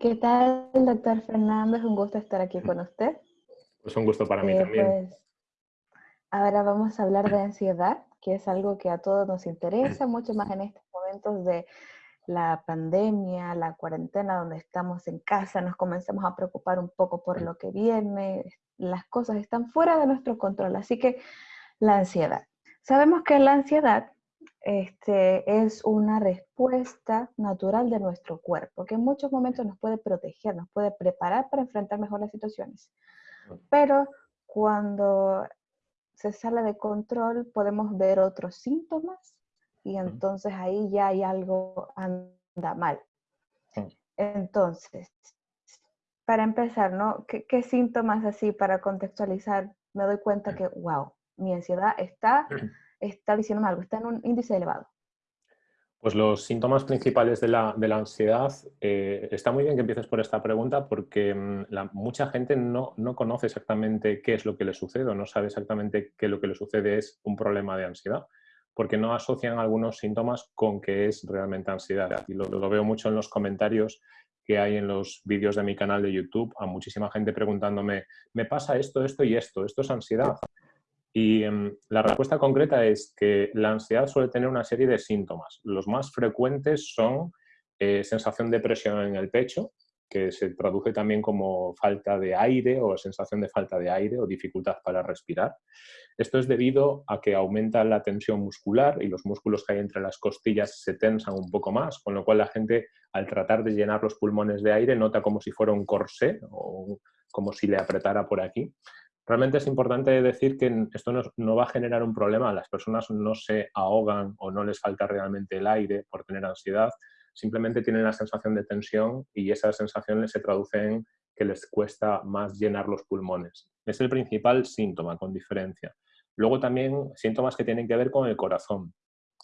¿Qué tal, doctor Fernando? Es un gusto estar aquí con usted. Es un gusto para mí eh, también. Pues, ahora vamos a hablar de ansiedad, que es algo que a todos nos interesa, mucho más en estos momentos de la pandemia, la cuarentena, donde estamos en casa, nos comenzamos a preocupar un poco por lo que viene, las cosas están fuera de nuestro control, así que la ansiedad. Sabemos que la ansiedad este, es una respuesta natural de nuestro cuerpo, que en muchos momentos nos puede proteger, nos puede preparar para enfrentar mejor las situaciones. Pero cuando se sale de control, podemos ver otros síntomas y entonces ahí ya hay algo anda mal. Entonces, para empezar, ¿no? ¿Qué, ¿Qué, síntomas así para contextualizar? Me doy cuenta que, wow, mi ansiedad está está diciendo algo, está en un índice elevado? Pues los síntomas principales de la, de la ansiedad, eh, está muy bien que empieces por esta pregunta porque mm, mucha gente no, no, conoce exactamente qué es lo que le sucede o no sabe exactamente qué lo que le sucede es un problema de ansiedad porque no asocian algunos síntomas con que es realmente ansiedad. Y lo, lo veo mucho en los comentarios que hay en los vídeos de mi canal de YouTube, a muchísima gente preguntándome, me pasa esto, esto y esto, ¿esto es ansiedad? Y em, la respuesta concreta es que la ansiedad suele tener una serie de síntomas. Los más frecuentes son eh, sensación de presión en el pecho, que se traduce también como falta de aire o sensación de falta de aire o dificultad para respirar. Esto es debido a que aumenta la tensión muscular y los músculos que hay entre las costillas se tensan un poco más, con lo cual la gente al tratar de llenar los pulmones de aire nota como si fuera un corsé o como si le apretara por aquí. Realmente es importante decir que esto no, va a generar un problema, las personas no se ahogan o no les falta realmente el aire por tener ansiedad, simplemente tienen la sensación de tensión y esa sensación se traduce en que les cuesta más llenar los pulmones. Es el principal síntoma, con diferencia. Luego también síntomas que tienen que ver con el corazón,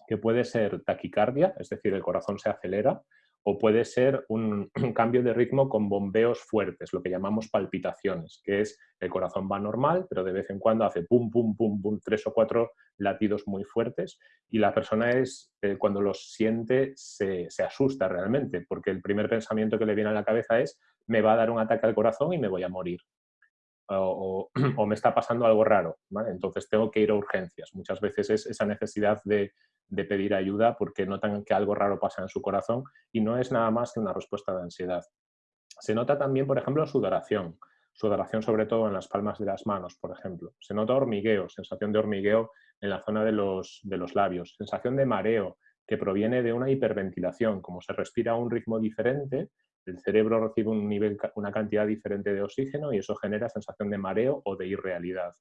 que puede ser taquicardia, es decir, el corazón se acelera, o puede ser un, cambio de ritmo con bombeos fuertes, lo que llamamos palpitaciones, que es el corazón va normal, pero de vez en cuando hace pum, pum, pum, pum, tres o cuatro latidos muy fuertes y la persona es, eh, cuando los siente se, asusta realmente, porque el primer pensamiento que le viene a la cabeza es me va a dar un ataque al corazón y me voy a morir. O, me está pasando algo raro, entonces tengo que ir a urgencias. Muchas veces es esa necesidad de, pedir ayuda porque notan que algo raro pasa en su corazón y no es nada más que una respuesta de ansiedad. Se nota también, por ejemplo, sudoración, sudoración sobre todo en las palmas de las manos, por ejemplo. Se nota hormigueo, sensación de hormigueo en la zona de los labios, sensación de mareo que proviene de una hiperventilación, como se respira a un ritmo diferente, el cerebro recibe un nivel, una cantidad diferente de oxígeno y eso genera sensación de mareo o de irrealidad.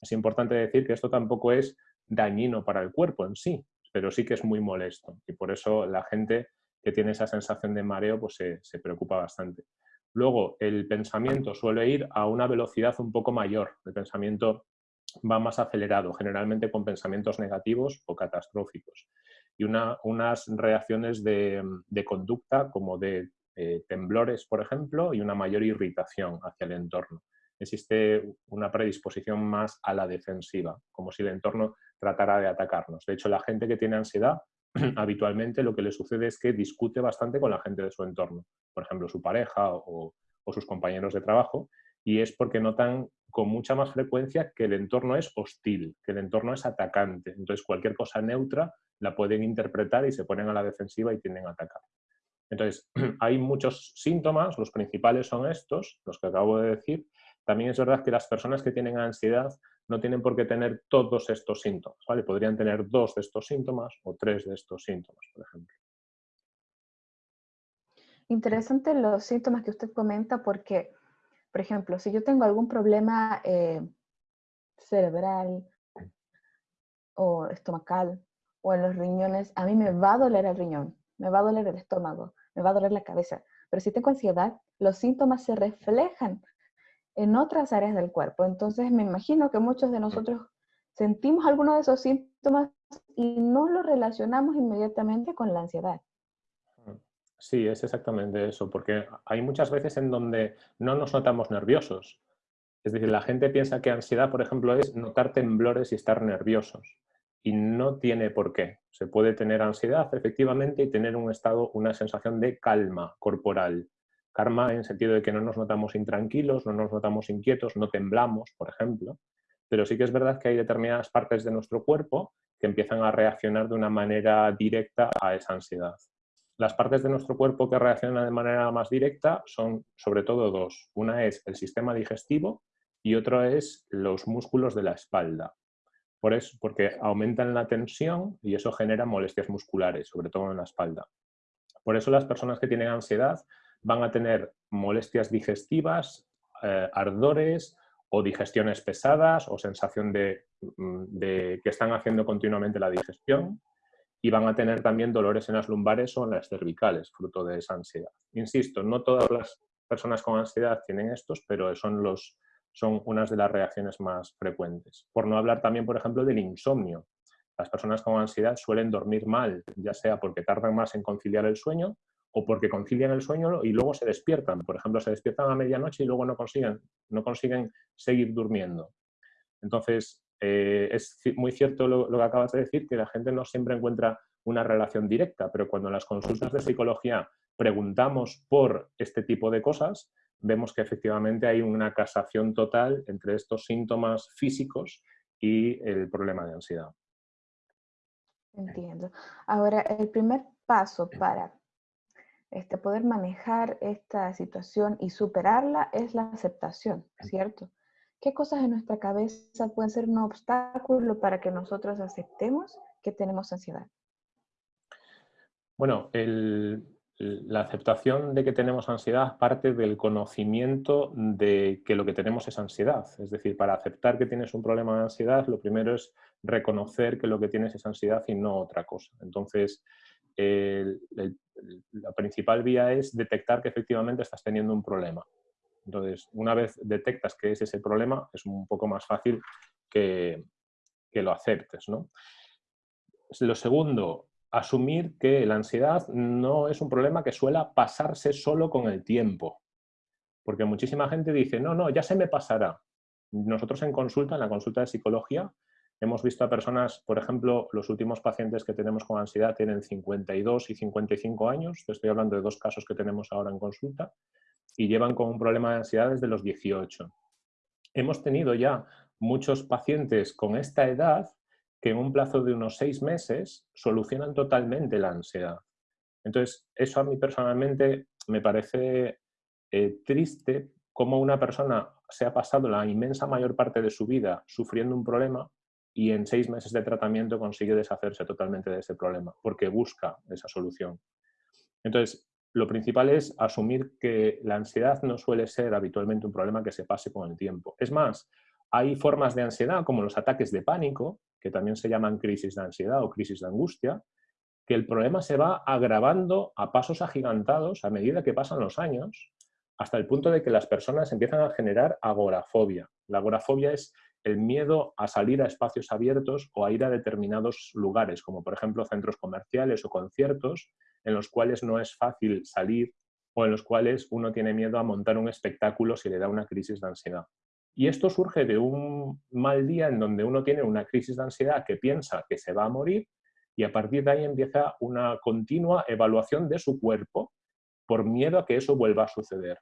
Es importante decir que esto tampoco es dañino para el cuerpo en sí, pero sí que es muy molesto y por eso la gente que tiene esa sensación de mareo pues se, preocupa bastante. Luego, el pensamiento suele ir a una velocidad un poco mayor. El pensamiento va más acelerado, generalmente con pensamientos negativos o catastróficos. Y unas reacciones de, conducta como de eh, temblores, por ejemplo, y una mayor irritación hacia el entorno. Existe una predisposición más a la defensiva, como si el entorno tratará de atacarnos. De hecho, la gente que tiene ansiedad, habitualmente lo que le sucede es que discute bastante con la gente de su entorno, por ejemplo, su pareja o, sus compañeros de trabajo, y es porque notan con mucha más frecuencia que el entorno es hostil, que el entorno es atacante. Entonces, cualquier cosa neutra la pueden interpretar y se ponen a la defensiva y tienden a atacar. Entonces, hay muchos síntomas, los principales son estos, los que acabo de decir. También es verdad que las personas que tienen ansiedad no tienen por qué tener todos estos síntomas, ¿vale? Podrían tener dos de estos síntomas o tres de estos síntomas, por ejemplo. Interesante los síntomas que usted comenta porque, por ejemplo, si yo tengo algún problema eh, cerebral o estomacal o en los riñones, a mí me va a doler el riñón, me va a doler el estómago, me va a doler la cabeza. Pero si tengo ansiedad, los síntomas se reflejan en otras áreas del cuerpo. Entonces me imagino que muchos de nosotros sentimos alguno de esos síntomas y no lo relacionamos inmediatamente con la ansiedad. Sí, es exactamente eso, porque hay muchas veces en donde no nos notamos nerviosos. Es decir, la gente piensa que ansiedad, por ejemplo, es notar temblores y estar nerviosos. Y no tiene por qué. Se puede tener ansiedad, efectivamente, y tener un estado, una sensación de calma corporal. Calma en sentido de que no nos notamos intranquilos, no nos notamos inquietos, no temblamos, por ejemplo. Pero sí que es verdad que hay determinadas partes de nuestro cuerpo que empiezan a reaccionar de una manera directa a esa ansiedad. Las partes de nuestro cuerpo que reaccionan de manera más directa son sobre todo dos. Una es el sistema digestivo y otra es los músculos de la espalda. Por eso, porque aumentan la tensión y eso genera molestias musculares, sobre todo en la espalda. Por eso las personas que tienen ansiedad van a tener molestias digestivas, eh, ardores o digestiones pesadas o sensación mm, de, que están haciendo continuamente la digestión y van a tener también dolores en las lumbares o en las cervicales, fruto de esa ansiedad. Insisto, no todas las personas con ansiedad tienen estos, pero son los, son unas de las reacciones más frecuentes. Por no hablar también, por ejemplo, del insomnio. Las personas con ansiedad suelen dormir mal, ya sea porque tardan más en conciliar el sueño o porque concilian el sueño y luego se despiertan. Por ejemplo, se despiertan a medianoche y luego no consiguen, no consiguen seguir durmiendo. Entonces, eh, es muy cierto lo, lo, que acabas de decir, que la gente no siempre encuentra una relación directa, pero cuando en las consultas de psicología preguntamos por este tipo de cosas, vemos que efectivamente hay una casación total entre estos síntomas físicos y el problema de ansiedad. Entiendo. Ahora, el primer paso para este, poder manejar esta situación y superarla es la aceptación, ¿cierto? ¿Qué cosas en nuestra cabeza pueden ser un obstáculo para que nosotros aceptemos que tenemos ansiedad? Bueno, el, la aceptación de que tenemos ansiedad parte del conocimiento de que lo que tenemos es ansiedad. Es decir, para aceptar que tienes un problema de ansiedad, lo primero es reconocer que lo que tienes es ansiedad y no otra cosa. Entonces, la principal vía es detectar que efectivamente estás teniendo un problema. Entonces, una vez detectas que es ese problema, es un poco más fácil que, que lo aceptes. ¿no? Lo segundo, asumir que la ansiedad no es un problema que suela pasarse solo con el tiempo. Porque muchísima gente dice, no, no, ya se me pasará. Nosotros en consulta, en la consulta de psicología, hemos visto a personas, por ejemplo, los últimos pacientes que tenemos con ansiedad tienen 52 y 55 años, estoy hablando de dos casos que tenemos ahora en consulta, y llevan con un problema de ansiedad desde los 18. Hemos tenido ya muchos pacientes con esta edad que en un plazo de unos seis meses solucionan totalmente la ansiedad. Entonces, eso a mí personalmente me parece eh, triste cómo una persona se ha pasado la inmensa mayor parte de su vida sufriendo un problema y en seis meses de tratamiento consigue deshacerse totalmente de ese problema, porque busca esa solución. Entonces, lo principal es asumir que la ansiedad no suele ser habitualmente un problema que se pase con el tiempo. Es más, hay formas de ansiedad, como los ataques de pánico, que también se llaman crisis de ansiedad o crisis de angustia, que el problema se va agravando a pasos agigantados a medida que pasan los años, hasta el punto de que las personas empiezan a generar agorafobia. La agorafobia es el miedo a salir a espacios abiertos o a ir a determinados lugares, como por ejemplo centros comerciales o conciertos, en los cuales no es fácil salir o en los cuales uno tiene miedo a montar un espectáculo si le da una crisis de ansiedad. Y esto surge de un mal día en donde uno tiene una crisis de ansiedad que piensa que se va a morir y a partir de ahí empieza una continua evaluación de su cuerpo por miedo a que eso vuelva a suceder.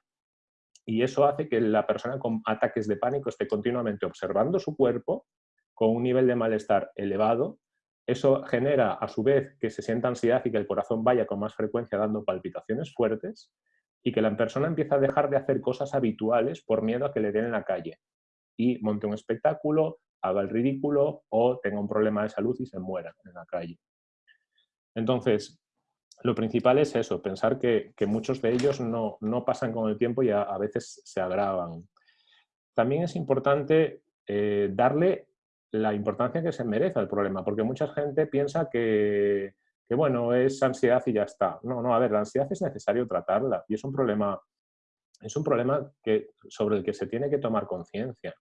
Y eso hace que la persona con ataques de pánico esté continuamente observando su cuerpo con un nivel de malestar elevado. Eso genera a su vez que se sienta ansiedad y que el corazón vaya con más frecuencia dando palpitaciones fuertes y que la persona empieza a dejar de hacer cosas habituales por miedo a que le den en la calle y monte un espectáculo, haga el ridículo o tenga un problema de salud y se muera en la calle. Entonces, lo principal es eso, pensar que, muchos de ellos no, pasan con el tiempo y a, veces se agravan. También es importante eh, darle la importancia que se merece al problema, porque mucha gente piensa que, que bueno, es ansiedad y ya está. No, no, a ver, la ansiedad es necesario tratarla y es un problema, es un problema que, sobre el que se tiene que tomar conciencia.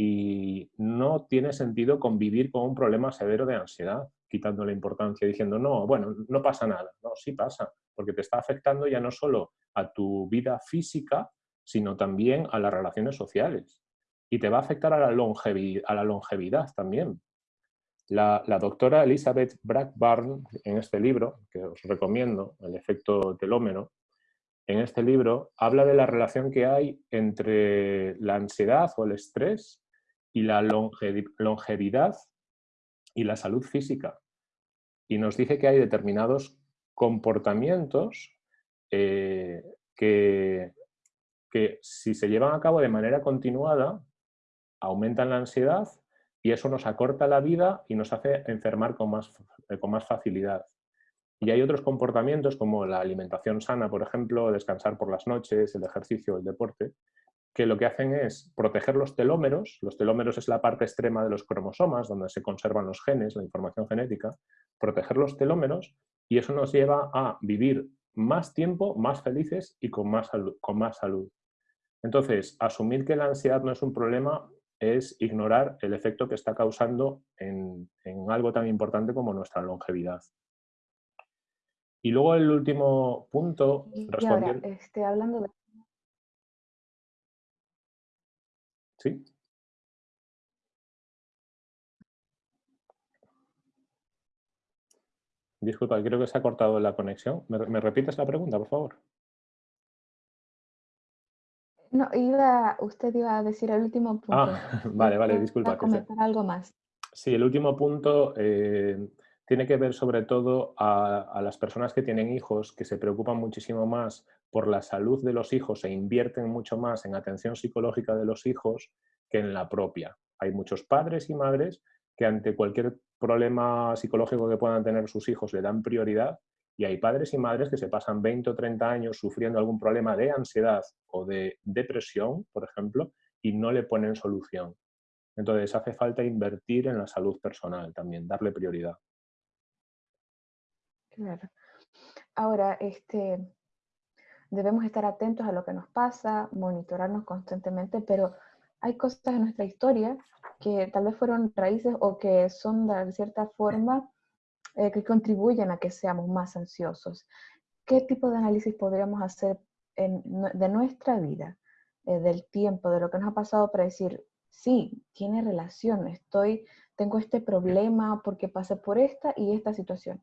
Y no tiene sentido convivir con un problema severo de ansiedad, quitando la importancia, diciendo, no, bueno, no pasa nada. No, sí pasa, porque te está afectando ya no solo a tu vida física, sino también a las relaciones sociales. Y te va a afectar a la longevidad, a la longevidad también, La, doctora Elizabeth Blackburn, en este libro, que os recomiendo, El efecto telómeno, en este libro habla de la relación que hay entre la ansiedad o el estrés y la longevidad y la salud física. Y nos dice que hay determinados comportamientos eh, que, que si se llevan a cabo de manera continuada aumentan la ansiedad y eso nos acorta la vida y nos hace enfermar con más, eh, con más facilidad. Y hay otros comportamientos como la alimentación sana, por ejemplo, descansar por las noches, el ejercicio, el deporte, que lo que hacen es proteger los telómeros. Los telómeros es la parte extrema de los cromosomas, donde se conservan los genes, la información genética. Proteger los telómeros y eso nos lleva a vivir más tiempo, más felices y con más Con más salud. Entonces, asumir que la ansiedad no es un problema es ignorar el efecto que está causando en, algo tan importante como nuestra longevidad. Y luego el último punto... Y ahora, este, hablando de... ¿Sí? Disculpa, creo que se ha cortado la conexión. ¿Me repites la pregunta, por favor? No, iba, usted iba a decir el último punto. Ah, vale, vale, disculpa. A comentar algo más. Sí, el último punto eh, tiene que ver sobre todo a, las personas que tienen hijos, que se preocupan muchísimo más por la salud de los hijos e invierten mucho más en atención psicológica de los hijos que en la propia. Hay muchos padres y madres que ante cualquier problema psicológico que puedan tener sus hijos le dan prioridad y hay padres y madres que se pasan 20 o 30 años sufriendo algún problema de ansiedad o de depresión, por ejemplo, y no le ponen solución. Entonces hace falta invertir en la salud personal también, darle prioridad. Claro. Ahora, este, debemos estar atentos a lo que nos pasa, monitorarnos constantemente, pero hay cosas en nuestra historia que tal vez fueron raíces o que son de cierta forma eh, que contribuyen a que seamos más ansiosos. ¿Qué tipo de análisis podríamos hacer de nuestra vida, eh, del tiempo, de lo que nos ha pasado para decir, sí, tiene relación, estoy, tengo este problema porque pasé por esta y esta situación?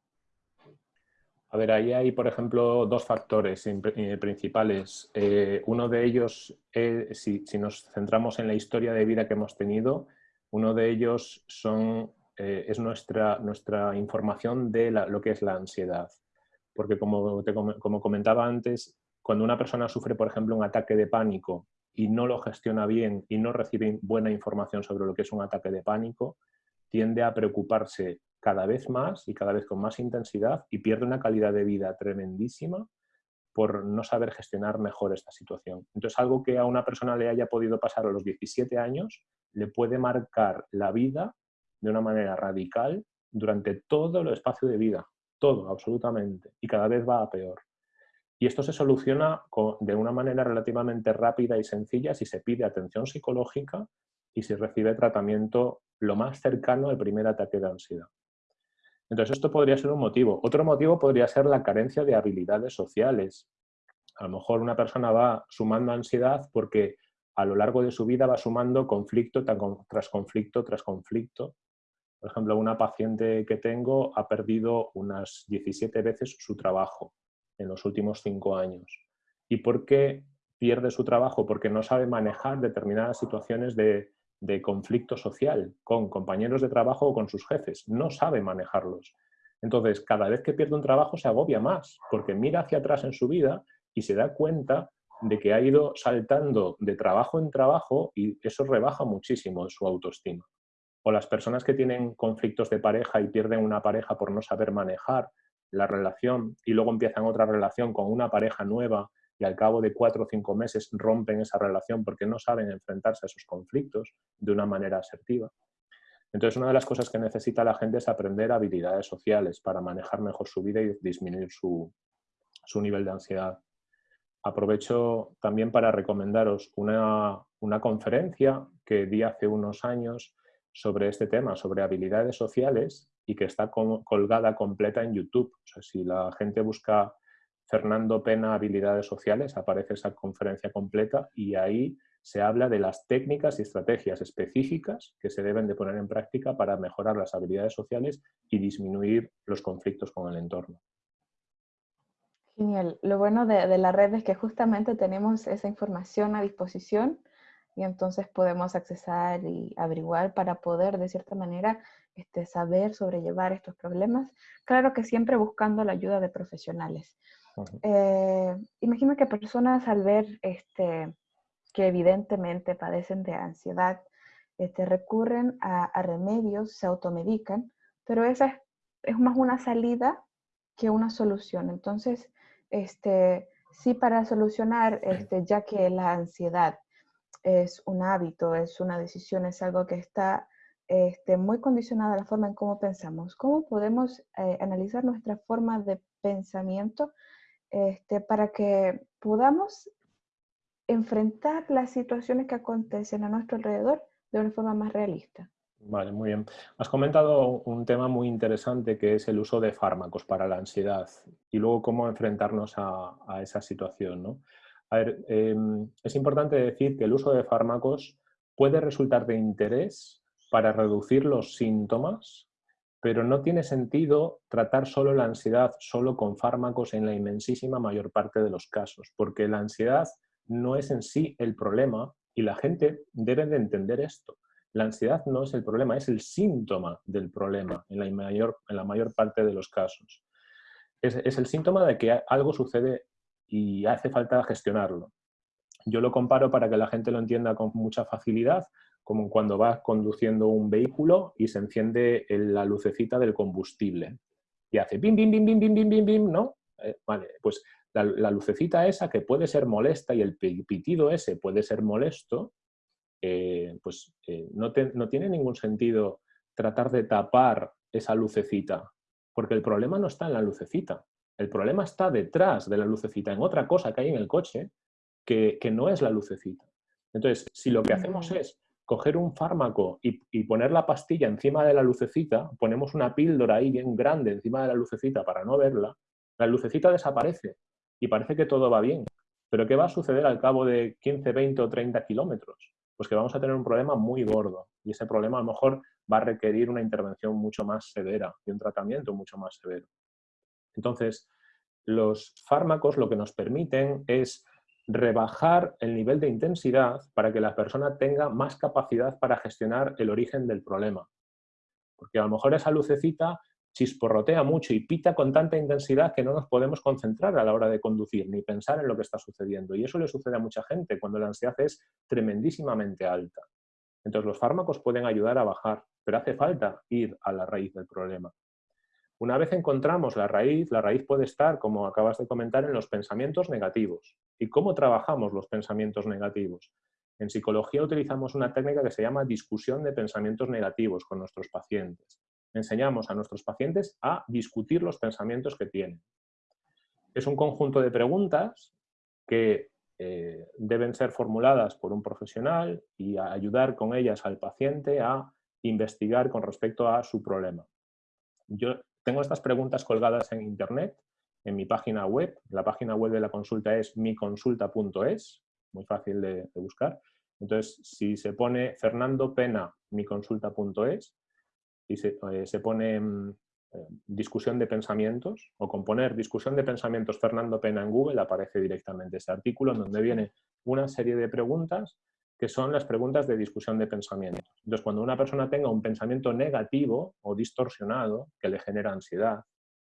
A ver, ahí hay, por ejemplo, dos factores eh, principales. uno de ellos, si, si, nos centramos en la historia de vida que hemos tenido, uno de ellos son eh, es nuestra, nuestra información de lo que es la ansiedad. Porque como, como comentaba antes, cuando una persona sufre, por ejemplo, un ataque de pánico y no lo gestiona bien y no recibe buena información sobre lo que es un ataque de pánico, tiende a preocuparse cada vez más y cada vez con más intensidad y pierde una calidad de vida tremendísima por no saber gestionar mejor esta situación. Entonces, algo que a una persona le haya podido pasar a los 17 años le puede marcar la vida de una manera radical durante todo el espacio de vida, todo, absolutamente, y cada vez va a peor. Y esto se soluciona de una manera relativamente rápida y sencilla si se pide atención psicológica y si recibe tratamiento lo más cercano al primer ataque de ansiedad. Entonces esto podría ser un motivo. Otro motivo podría ser la carencia de habilidades sociales. A lo mejor una persona va sumando ansiedad porque a lo largo de su vida va sumando conflicto tras conflicto tras conflicto por ejemplo, una paciente que tengo ha perdido unas 17 veces su trabajo en los últimos cinco años. ¿Y por qué pierde su trabajo? Porque no sabe manejar determinadas situaciones de, conflicto social con compañeros de trabajo o con sus jefes. No sabe manejarlos. Entonces, cada vez que pierde un trabajo se agobia más, porque mira hacia atrás en su vida y se da cuenta de que ha ido saltando de trabajo en trabajo y eso rebaja muchísimo su autoestima o las personas que tienen conflictos de pareja y pierden una pareja por no saber manejar la relación y luego empiezan otra relación con una pareja nueva y al cabo de cuatro o cinco meses rompen esa relación porque no saben enfrentarse a esos conflictos de una manera asertiva. Entonces, una de las cosas que necesita la gente es aprender habilidades sociales para manejar mejor su vida y disminuir su, su nivel de ansiedad. Aprovecho también para recomendaros una, una conferencia que di hace unos años sobre este tema, sobre habilidades sociales y que está colgada completa en YouTube. O sea, si la gente busca Fernando Pena Habilidades Sociales, aparece esa conferencia completa y ahí se habla de las técnicas y estrategias específicas que se deben de poner en práctica para mejorar las habilidades sociales y disminuir los conflictos con el entorno. Genial. Lo bueno de, la red es que justamente tenemos esa información a disposición y entonces podemos accesar y averiguar para poder de cierta manera este, saber sobrellevar estos problemas. Claro que siempre buscando la ayuda de profesionales. Eh, imagino que personas al ver este, que evidentemente padecen de ansiedad, este, recurren a, remedios, se automedican, pero esa es, es, más una salida que una solución. Entonces, este, sí para solucionar, este, ya que la ansiedad es un hábito, es una decisión, es algo que está este, muy condicionada a la forma en cómo pensamos. ¿Cómo podemos eh, analizar nuestra forma de pensamiento este, para que podamos enfrentar las situaciones que acontecen a nuestro alrededor de una forma más realista? Vale, muy bien. Has comentado un tema muy interesante que es el uso de fármacos para la ansiedad y luego cómo enfrentarnos a, esa situación. ¿no? A ver, em, es importante decir que el uso de fármacos puede resultar de interés para reducir los síntomas, pero no tiene sentido tratar solo la ansiedad solo con fármacos en la inmensísima mayor parte de los casos, porque la ansiedad no es en sí el problema y la gente debe de entender esto. La ansiedad no es el problema, es el síntoma del problema en la mayor, en la mayor parte de los casos. Es, el síntoma de que algo sucede y hace falta gestionarlo. Yo lo comparo para que la gente lo entienda con mucha facilidad, como cuando vas conduciendo un vehículo y se enciende la lucecita del combustible. Y hace bim, bim, bim, bim, bim, bim, bim, bim, ¿no? Eh, vale, pues la, lucecita esa que puede ser molesta y el pitido ese puede ser molesto, eh, pues eh, no, tiene ningún sentido tratar de tapar esa lucecita, porque el problema no está en la lucecita, el problema está detrás de la lucecita, en otra cosa que hay en el coche que, no es la lucecita. Entonces, si lo que hacemos es coger un fármaco y, y, poner la pastilla encima de la lucecita, ponemos una píldora ahí bien grande encima de la lucecita para no verla, la lucecita desaparece y parece que todo va bien. Pero ¿qué va a suceder al cabo de 15, 20 o 30 kilómetros? pues que vamos a tener un problema muy gordo y ese problema a lo mejor va a requerir una intervención mucho más severa y un tratamiento mucho más severo. Entonces, los fármacos lo que nos permiten es rebajar el nivel de intensidad para que la persona tenga más capacidad para gestionar el origen del problema. Porque a lo mejor esa lucecita chisporrotea mucho y pita con tanta intensidad que no nos podemos concentrar a la hora de conducir ni pensar en lo que está sucediendo. Y eso le sucede a mucha gente cuando la ansiedad es tremendísimamente alta. Entonces los fármacos pueden ayudar a bajar, pero hace falta ir a la raíz del problema. Una vez encontramos la raíz, la raíz puede estar, como acabas de comentar, en los pensamientos negativos. ¿Y cómo trabajamos los pensamientos negativos? En psicología utilizamos una técnica que se llama discusión de pensamientos negativos con nuestros pacientes enseñamos a nuestros pacientes a discutir los pensamientos que tienen. Es un conjunto de preguntas que eh, deben ser formuladas por un profesional y ayudar con ellas al paciente a investigar con respecto a su problema. Yo tengo estas preguntas colgadas en internet, en mi página web. La página web de la consulta es miconsulta.es, muy fácil de, de, buscar. Entonces, si se pone Fernando Pena, miconsulta.es, y se, eh, pone mm, eh, discusión de pensamientos o componer discusión de pensamientos Fernando Pena en Google, aparece directamente ese artículo en donde viene una serie de preguntas que son las preguntas de discusión de pensamientos. Entonces, cuando una persona tenga un pensamiento negativo o distorsionado que le genera ansiedad,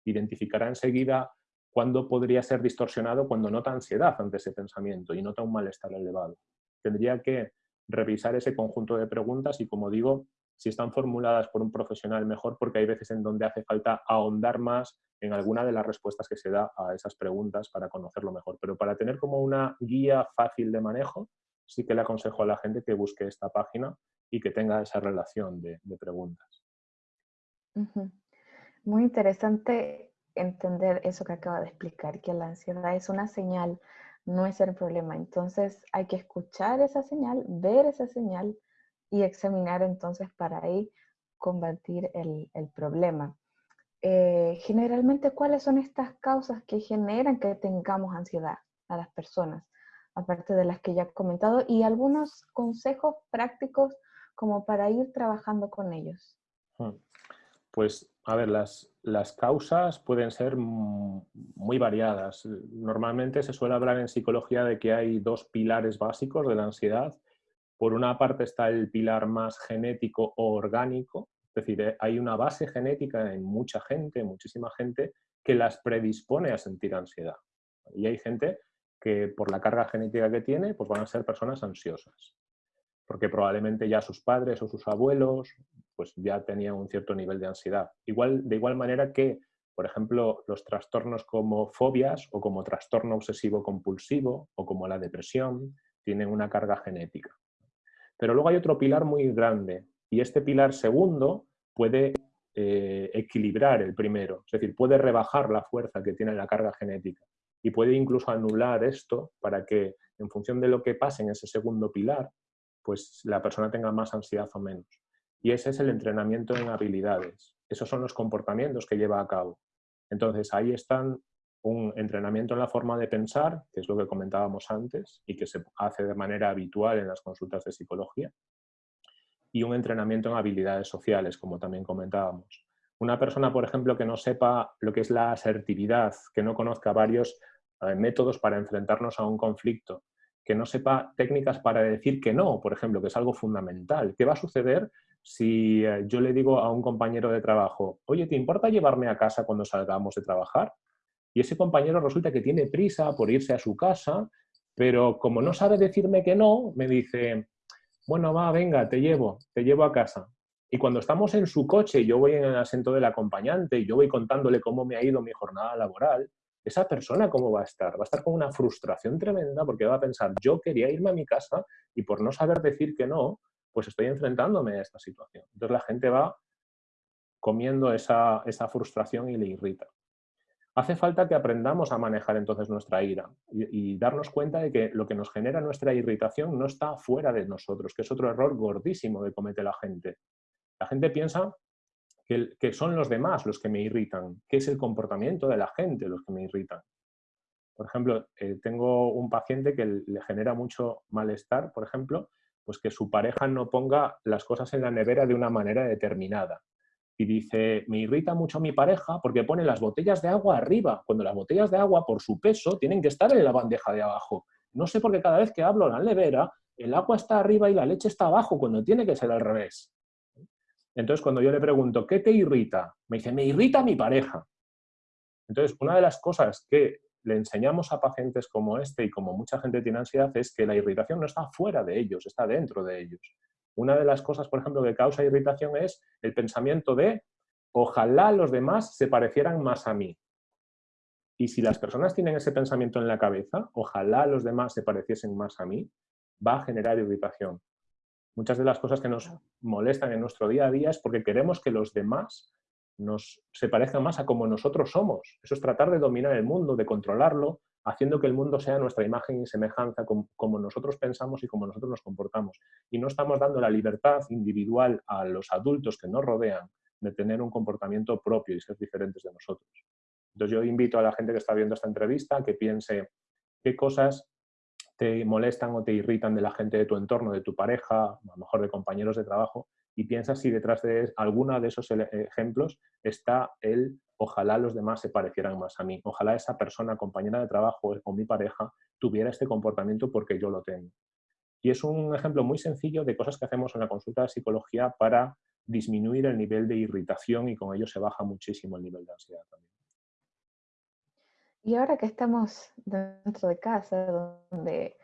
identificará enseguida cuándo podría ser distorsionado cuando nota ansiedad ante ese pensamiento y nota un malestar elevado. Tendría que revisar ese conjunto de preguntas y, como digo, si están formuladas por un profesional mejor porque hay veces en donde hace falta ahondar más en alguna de las respuestas que se da a esas preguntas para conocerlo mejor. Pero para tener como una guía fácil de manejo, sí que le aconsejo a la gente que busque esta página y que tenga esa relación de, preguntas. Muy interesante entender eso que acaba de explicar, que la ansiedad es una señal, no es el problema. Entonces hay que escuchar esa señal, ver esa señal y examinar entonces para ahí combatir el, problema. eh, generalmente, ¿cuáles son estas causas que generan que tengamos ansiedad a las personas? Aparte de las que ya he comentado, y algunos consejos prácticos como para ir trabajando con ellos. Hmm. Pues, a ver, las, las causas pueden ser muy variadas. Normalmente se suele hablar en psicología de que hay dos pilares básicos de la ansiedad. Por una parte está el pilar más genético o orgánico, es decir, eh, hay una base genética en mucha gente, muchísima gente, que las predispone a sentir ansiedad. Y hay gente que por la carga genética que tiene, pues van a ser personas ansiosas. Porque probablemente ya sus padres o sus abuelos pues ya tenían un cierto nivel de ansiedad. Igual, de igual manera que, por ejemplo, los trastornos como fobias o como trastorno obsesivo compulsivo o como la depresión tienen una carga genética. Pero luego hay otro pilar muy grande, y este pilar segundo puede eh, equilibrar el primero, es decir, puede rebajar la fuerza que tiene la carga genética y puede incluso anular esto para que en función de lo que pase en ese segundo pilar, pues la persona tenga más ansiedad o menos. Y ese es el entrenamiento en habilidades. Esos son los comportamientos que lleva a cabo. Entonces ahí están un entrenamiento en la forma de pensar, que es lo que comentábamos antes y que se hace de manera habitual en las consultas de psicología, y un entrenamiento en habilidades sociales, como también comentábamos. Una persona, por ejemplo, que no sepa lo que es la asertividad, que no conozca varios métodos para enfrentarnos a un conflicto, que no sepa técnicas para decir que no, por ejemplo, que es algo fundamental. ¿Qué va a suceder si eh, yo le digo a un compañero de trabajo, oye, ¿te importa llevarme a casa cuando salgamos de trabajar? Y ese compañero resulta que tiene prisa por irse a su casa, pero como no sabe decirme que no, me dice, bueno, va, venga, te llevo, te llevo a casa. Y cuando estamos en su coche yo voy en el asiento del acompañante yo voy contándole cómo me ha ido mi jornada laboral, esa persona cómo va a estar? Va a estar con una frustración tremenda porque va a pensar, yo quería irme a mi casa y por no saber decir que no, pues estoy enfrentándome a esta situación. Entonces la gente va comiendo esa, esa frustración y le irrita. Hace falta que aprendamos a manejar entonces nuestra ira y, darnos cuenta de que lo que nos genera nuestra irritación no está fuera de nosotros, que es otro error gordísimo que comete la gente. La gente piensa que, son los demás los que me irritan, que es el comportamiento de la gente los que me irritan. Por ejemplo, eh, tengo un paciente que le genera mucho malestar, por ejemplo, pues que su pareja no ponga las cosas en la nevera de una manera determinada y dice, me irrita mucho a mi pareja porque pone las botellas de agua arriba, cuando las botellas de agua por su peso tienen que estar en la bandeja de abajo. No sé por qué cada vez que hablo en la nevera, el agua está arriba y la leche está abajo, cuando tiene que ser al revés. Entonces, cuando yo le pregunto, ¿qué te irrita? Me dice, me irrita mi pareja. Entonces, una de las cosas que le enseñamos a pacientes como este y como mucha gente tiene ansiedad es que la irritación no está fuera de ellos, está dentro de ellos. Una de las cosas, por ejemplo, que causa irritación es el pensamiento de ojalá los demás se parecieran más a mí. Y si las personas tienen ese pensamiento en la cabeza, ojalá los demás se pareciesen más a mí, va a generar irritación. Muchas de las cosas que nos molestan en nuestro día a día es porque queremos que los demás nos, se parezcan más a como nosotros somos. Eso es tratar de dominar el mundo, de controlarlo, haciendo que el mundo sea nuestra imagen y semejanza, como, nosotros pensamos y como nosotros nos comportamos. Y no estamos dando la libertad individual a los adultos que nos rodean de tener un comportamiento propio y ser diferentes de nosotros. Entonces yo invito a la gente que está viendo esta entrevista que piense qué cosas te molestan o te irritan de la gente de tu entorno, de tu pareja, a lo mejor de compañeros de trabajo, y piensa si detrás de alguna de esos ejemplos está el ojalá los demás se parecieran más a mí, ojalá esa persona, compañera de trabajo o mi pareja tuviera este comportamiento porque yo lo tengo. Y es un ejemplo muy sencillo de cosas que hacemos en la consulta de psicología para disminuir el nivel de irritación y con ello se baja muchísimo el nivel de ansiedad también. Y ahora que estamos dentro de casa, donde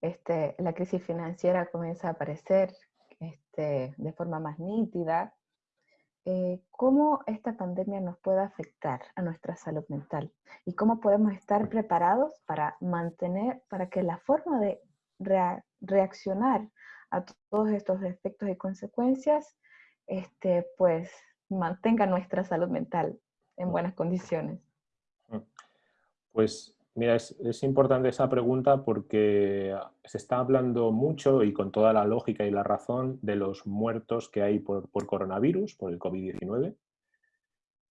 este, la crisis financiera comienza a aparecer este, de forma más nítida, eh, cómo esta pandemia nos puede afectar a nuestra salud mental y cómo podemos estar preparados para mantener, para que la forma de reaccionar a todos estos efectos y consecuencias, este, pues mantenga nuestra salud mental en buenas condiciones. Mm. Pues Mira, es, importante esa pregunta porque se está hablando mucho y con toda la lógica y la razón de los muertos que hay por, coronavirus, por el COVID-19.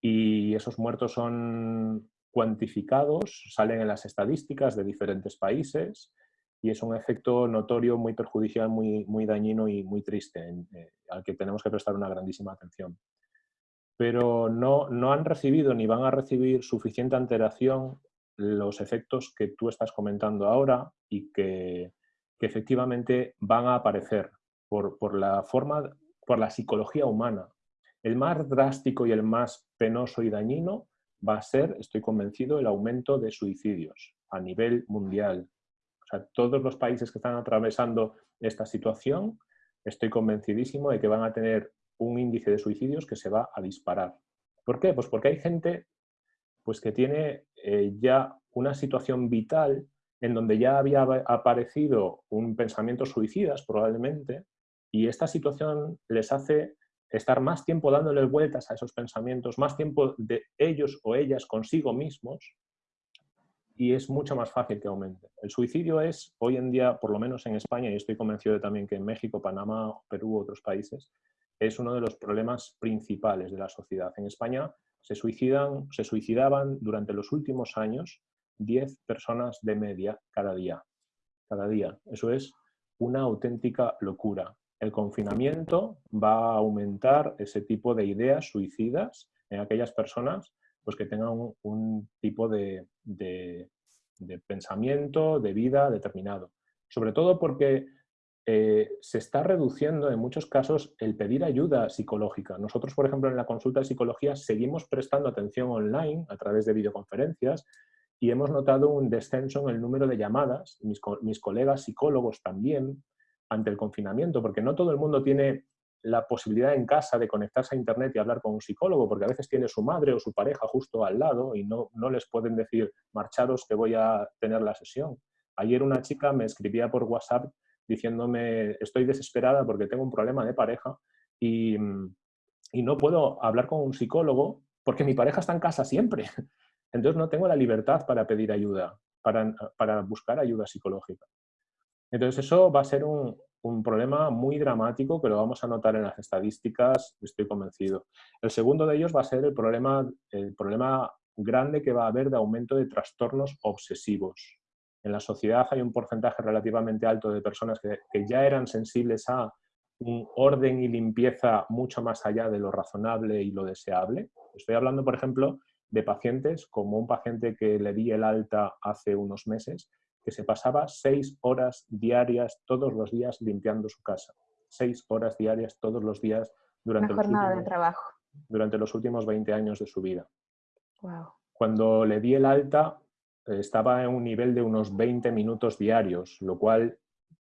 y esos muertos son cuantificados, salen en las estadísticas de diferentes países y es un efecto notorio muy perjudicial, muy, muy dañino y muy triste, eh, al que tenemos que prestar una grandísima atención. Pero no, no han recibido ni van a recibir suficiente alteración los efectos que tú estás comentando ahora y que, efectivamente van a aparecer por, por, la forma, por la psicología humana. El más drástico y el más penoso y dañino va a ser, estoy convencido, el aumento de suicidios a nivel mundial. O sea, todos los países que están atravesando esta situación, estoy convencidísimo de que van a tener un índice de suicidios que se va a disparar. ¿Por qué? Pues porque hay gente pues, que tiene eh, ya una situación vital en donde ya había aparecido un pensamiento suicidas probablemente y esta situación les hace estar más tiempo dándole vueltas a esos pensamientos, más tiempo de ellos o ellas consigo mismos y es mucho más fácil que aumente. El suicidio es, hoy en día, por lo menos en España, y estoy convencido también que en México, Panamá, Perú otros países, es uno de los problemas principales de la sociedad. En España se, suicidan, se suicidaban durante los últimos años 10 personas de media cada día. Cada día. Eso es una auténtica locura. El confinamiento va a aumentar ese tipo de ideas suicidas en aquellas personas pues, que tengan un, tipo de, de, pensamiento, de vida determinado. Sobre todo porque eh, se está reduciendo en muchos casos el pedir ayuda psicológica. Nosotros, por ejemplo, en la consulta de psicología seguimos prestando atención online a través de videoconferencias y hemos notado un descenso en el número de llamadas, mis, mis colegas psicólogos también, ante el confinamiento, porque no todo el mundo tiene la posibilidad en casa de conectarse a internet y hablar con un psicólogo, porque a veces tiene su madre o su pareja justo al lado y no, no les pueden decir, marcharos que voy a tener la sesión. Ayer una chica me escribía por WhatsApp diciéndome, estoy desesperada porque tengo un problema de pareja y, y no puedo hablar con un psicólogo porque mi pareja está en casa siempre. Entonces no tengo la libertad para pedir ayuda, para, para buscar ayuda psicológica. Entonces eso va a ser un, un, problema muy dramático que lo vamos a notar en las estadísticas, estoy convencido. El segundo de ellos va a ser el problema, el problema grande que va a haber de aumento de trastornos obsesivos. En la sociedad hay un porcentaje relativamente alto de personas que, que ya eran sensibles a un orden y limpieza mucho más allá de lo razonable y lo deseable. Estoy hablando, por ejemplo, de pacientes, como un paciente que le di el alta hace unos meses, que se pasaba seis horas diarias todos los días limpiando su casa. Seis horas diarias todos los días durante, los últimos, de trabajo. durante los últimos 20 años de su vida. Cuando le di el alta estaba en un nivel de unos 20 minutos diarios, lo cual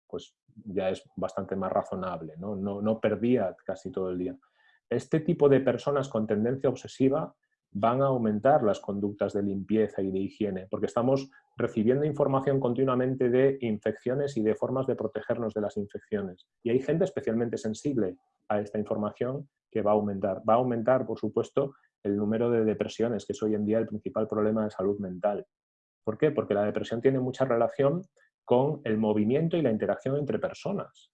pues ya es bastante más razonable, ¿no? No, no perdía casi todo el día. Este tipo de personas con tendencia obsesiva van a aumentar las conductas de limpieza y de higiene, porque estamos recibiendo información continuamente de infecciones y de formas de protegernos de las infecciones. Y hay gente especialmente sensible a esta información que va a aumentar. Va a aumentar, por supuesto, el número de depresiones, que es hoy en día el principal problema de salud mental. ¿Por qué? Porque la depresión tiene mucha relación con el movimiento y la interacción entre personas.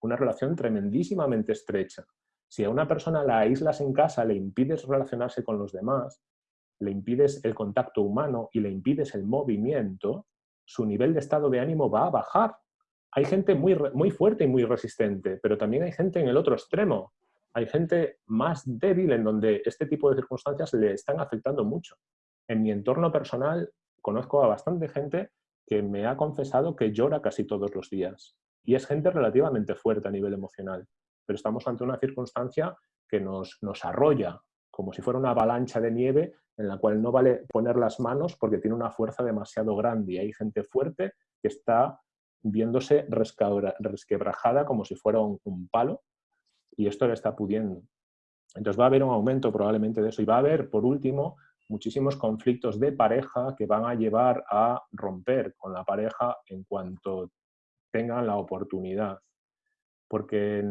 Una relación tremendísimamente estrecha. Si a una persona la aíslas en casa, le impides relacionarse con los demás, le impides el contacto humano y le impides el movimiento, su nivel de estado de ánimo va a bajar. Hay gente muy, muy fuerte y muy resistente, pero también hay gente en el otro extremo. Hay gente más débil en donde este tipo de circunstancias le están afectando mucho. En mi entorno personal conozco a bastante gente que me ha confesado que llora casi todos los días. Y es gente relativamente fuerte a nivel emocional pero estamos ante una circunstancia que nos, nos arrolla, como si fuera una avalancha de nieve en la cual no vale poner las manos porque tiene una fuerza demasiado grande y hay gente fuerte que está viéndose resquebrajada como si fuera un, un, palo y esto le está pudiendo. Entonces va a haber un aumento probablemente de eso y va a haber, por último, muchísimos conflictos de pareja que van a llevar a romper con la pareja en cuanto tengan la oportunidad. Porque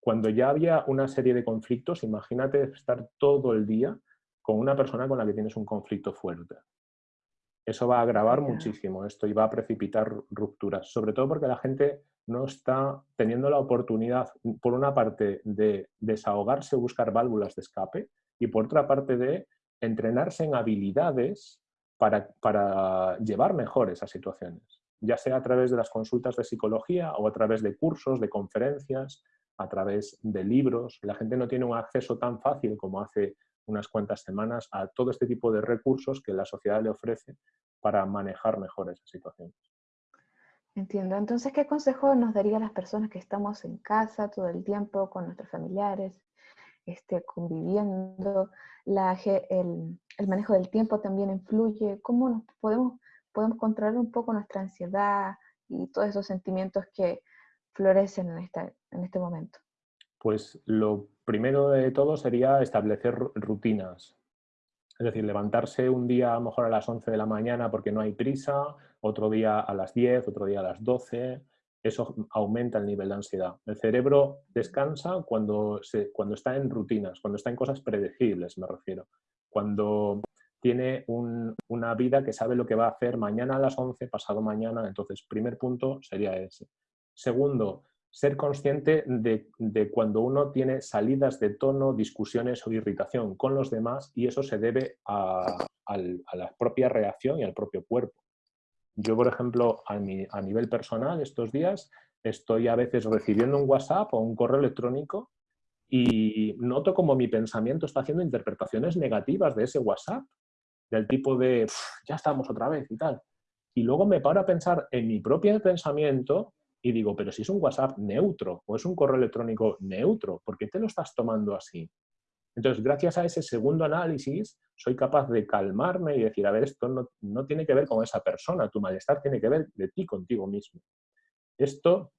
cuando ya había una serie de conflictos, imagínate estar todo el día con una persona con la que tienes un conflicto fuerte. Eso va a agravar muchísimo esto y va a precipitar rupturas, sobre todo porque la gente no está teniendo la oportunidad, por una parte, de desahogarse o buscar válvulas de escape, y por otra parte de entrenarse en habilidades para, para llevar mejor esas situaciones, ya sea a través de las consultas de psicología o a través de cursos, de conferencias, a través de libros. La gente no tiene un acceso tan fácil como hace unas cuantas semanas a todo este tipo de recursos que la sociedad le ofrece para manejar mejor esas situaciones. Entiendo. Entonces, ¿qué consejo nos daría a las personas que estamos en casa todo el tiempo con nuestros familiares, este, conviviendo? La, el, manejo del tiempo también influye. ¿Cómo nos podemos, podemos controlar un poco nuestra ansiedad y todos esos sentimientos que florecen en, esta, en este momento? Pues lo primero de todo sería establecer rutinas. Es decir, levantarse un día a lo mejor a las 11 de la mañana porque no hay prisa, otro día a las 10, otro día a las 12, eso aumenta el nivel de ansiedad. El cerebro descansa cuando, cuando está en rutinas, cuando está en cosas predecibles, me refiero. Cuando tiene una vida que sabe lo que va a hacer mañana a las 11, pasado mañana. Entonces, primer punto sería ese. Segundo, ser consciente de, de, cuando uno tiene salidas de tono, discusiones o irritación con los demás y eso se debe a, a la propia reacción y al propio cuerpo. Yo, por ejemplo, a, a nivel personal, estos días estoy a veces recibiendo un WhatsApp o un correo electrónico y noto como mi pensamiento está haciendo interpretaciones negativas de ese WhatsApp, del tipo de, ya estamos otra vez y tal. Y luego me paro a pensar en mi propio pensamiento y digo, pero si es un WhatsApp neutro o es un correo electrónico neutro, ¿por qué te lo estás tomando así? Entonces, gracias a ese segundo análisis, soy capaz de calmarme y decir, a ver, esto no, tiene que ver con esa persona, tu malestar tiene que ver de ti contigo mismo. Esto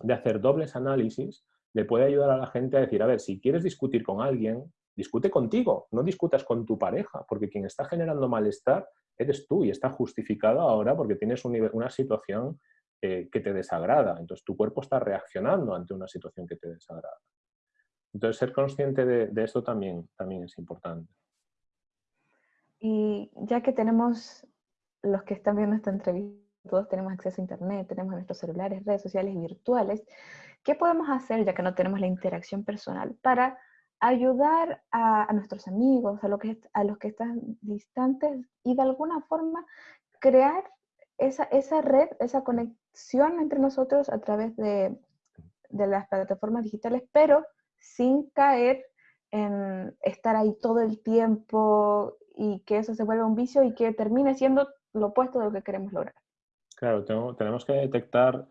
de hacer dobles análisis le puede ayudar a la gente a decir, a ver, si quieres discutir con alguien, discute contigo, no discutas con tu pareja, porque quien está generando malestar eres tú y está justificado ahora porque tienes una situación eh, que te desagrada. Entonces tu cuerpo está reaccionando ante una situación que te desagrada. Entonces, ser consciente de, esto también, también es importante. Y ya que tenemos, los que están viendo esta entrevista, todos tenemos acceso a Internet, tenemos nuestros celulares, redes sociales virtuales, ¿qué podemos hacer, ya que no tenemos la interacción personal, para ayudar a, nuestros amigos, a, lo que, a los que están distantes y de alguna forma crear esa, esa red, esa conexión entre nosotros a través de, de las plataformas digitales, pero sin caer en estar ahí todo el tiempo y que eso se vuelva un vicio y que termine siendo lo opuesto de lo que queremos lograr. Claro, tenemos que detectar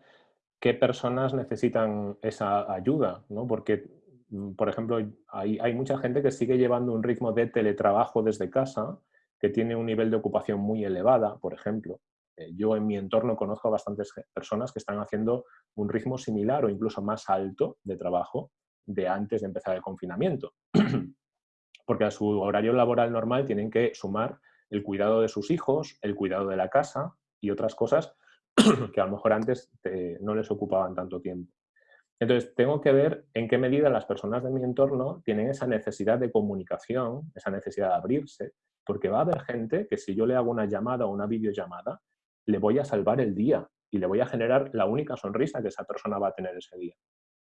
qué personas necesitan esa ayuda, ¿no? Porque, mm, por ejemplo, hay, mucha gente que sigue llevando un ritmo de teletrabajo desde casa, que tiene un nivel de ocupación muy elevada, por ejemplo. Eh, yo en mi entorno conozco a bastantes personas que están haciendo un ritmo similar o incluso más alto de trabajo de antes de empezar el confinamiento. Porque a su horario laboral normal tienen que sumar el cuidado de sus hijos, el cuidado de la casa y otras cosas que a lo mejor antes no les ocupaban tanto tiempo. Entonces, tengo que ver en qué medida las personas de mi entorno tienen esa necesidad de comunicación, esa necesidad de abrirse, porque va a haber gente que si yo le hago una llamada o una videollamada, le voy a salvar el día y le voy a generar la única sonrisa que esa persona va a tener ese día.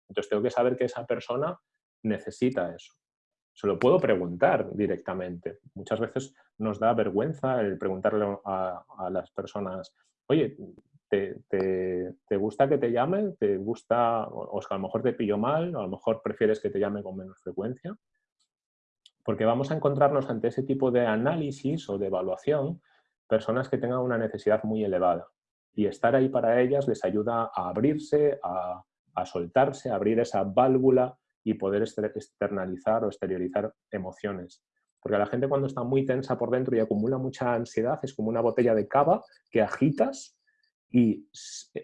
Entonces tengo que saber que esa persona necesita eso. Se lo puedo preguntar directamente. Muchas veces nos da vergüenza el preguntarle a, las personas, oye, ¿te, gusta que te llame? ¿Te gusta, o, a lo mejor te pillo mal, o a lo mejor prefieres que te llame con menos frecuencia? Porque vamos a encontrarnos ante ese tipo de análisis o de evaluación personas que tengan una necesidad muy elevada. Y estar ahí para ellas les ayuda a abrirse, a, a soltarse, abrir esa válvula y poder externalizar o exteriorizar emociones. Porque la gente cuando está muy tensa por dentro y acumula mucha ansiedad es como una botella de cava que agitas y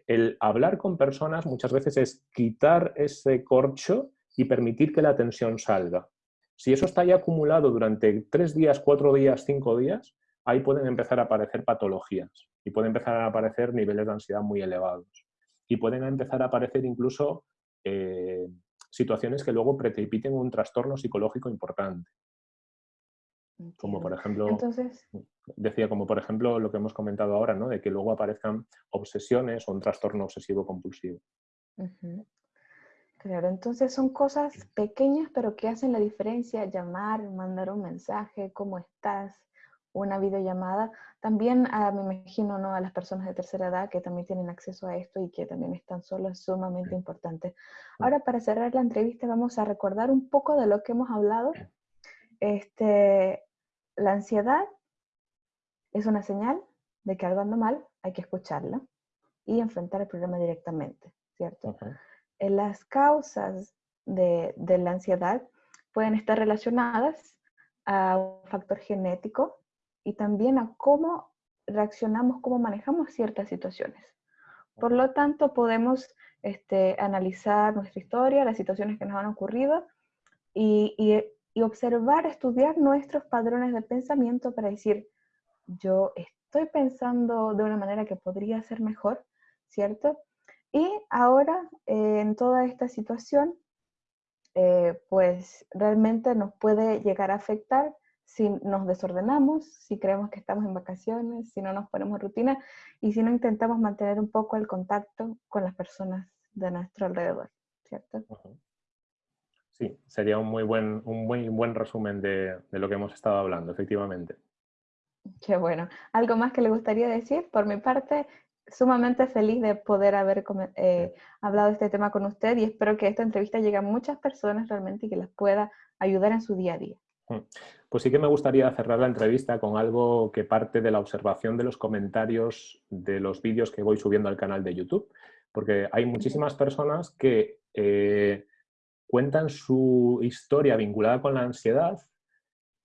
el hablar con personas muchas veces es quitar ese corcho y permitir que la tensión salga. Si eso está ya acumulado durante tres días, cuatro días, cinco días, ahí pueden empezar a aparecer patologías y pueden empezar a aparecer niveles de ansiedad muy elevados y pueden empezar a aparecer incluso eh, situaciones que luego precipiten un trastorno psicológico importante. Como por ejemplo, Entonces... decía, como por ejemplo lo que hemos comentado ahora, ¿no? de que luego aparezcan obsesiones o un trastorno obsesivo compulsivo. Claro, entonces son cosas pequeñas pero que hacen la diferencia, llamar, mandar un mensaje, ¿cómo estás? Una videollamada. También ah, me imagino ¿no? a las personas de tercera edad que también tienen acceso a esto y que también están solos, sumamente importante. Ahora para cerrar la entrevista vamos a recordar un poco de lo que hemos hablado. Este, la ansiedad es una señal de que algo anda mal, hay que escucharla y enfrentar el problema directamente, ¿cierto? las causas de, la ansiedad pueden estar relacionadas a un factor genético y también a cómo reaccionamos, cómo manejamos ciertas situaciones. Por lo tanto, podemos este, analizar nuestra historia, las situaciones que nos han ocurrido y, y, observar, estudiar nuestros padrones de pensamiento para decir, yo estoy pensando de una manera que podría ser mejor, ¿cierto? Y ahora, eh, en toda esta situación, eh, pues realmente nos puede llegar a afectar si nos desordenamos, si creemos que estamos en vacaciones, si no nos ponemos rutina y si no intentamos mantener un poco el contacto con las personas de nuestro alrededor, ¿cierto? Sí, sería un muy buen, un muy buen resumen de, de, lo que hemos estado hablando, efectivamente. Qué bueno. ¿Algo más que le gustaría decir? Por mi parte, sumamente feliz de poder haber eh, hablado de este tema con usted y espero que esta entrevista llegue a muchas personas realmente y que les pueda ayudar en su día a día. Mm. Pues sí que me gustaría cerrar la entrevista con algo que parte de la observación de los comentarios de los vídeos que voy subiendo al canal de YouTube, porque hay muchísimas personas que eh, cuentan su historia vinculada con la ansiedad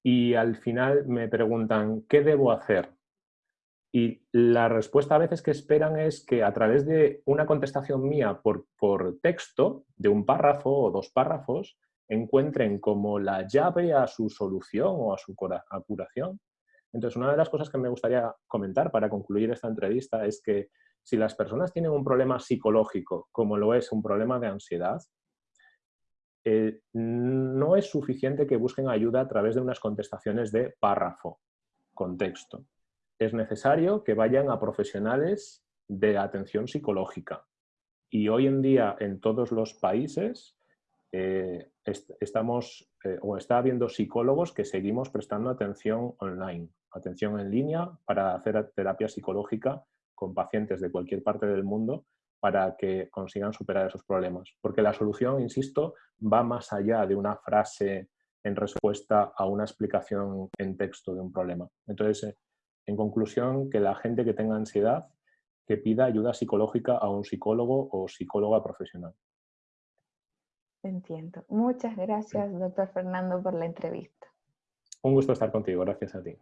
y al final me preguntan, ¿qué debo hacer? Y la respuesta a veces que esperan es que a través de una contestación mía por, por texto, de un párrafo o dos párrafos, encuentren como la llave a su solución o a su curación. Entonces, una de las cosas que me gustaría comentar para concluir esta entrevista es que si las personas tienen un problema psicológico, como lo es un problema de ansiedad, eh, no es suficiente que busquen ayuda a través de unas contestaciones de párrafo, con texto es necesario que vayan a profesionales de atención psicológica. Y hoy en día en todos los países eh, estamos eh, o está habiendo psicólogos que seguimos prestando atención online, atención en línea para hacer terapia psicológica con pacientes de cualquier parte del mundo para que consigan superar esos problemas. Porque la solución, insisto, va más allá de una frase en respuesta a una explicación en texto de un problema. Entonces, eh, en conclusión, que la gente que tenga ansiedad, que pida ayuda psicológica a un psicólogo o psicóloga profesional. Entiendo. Muchas gracias, doctor Fernando, por la entrevista. Un gusto estar contigo. Gracias a ti.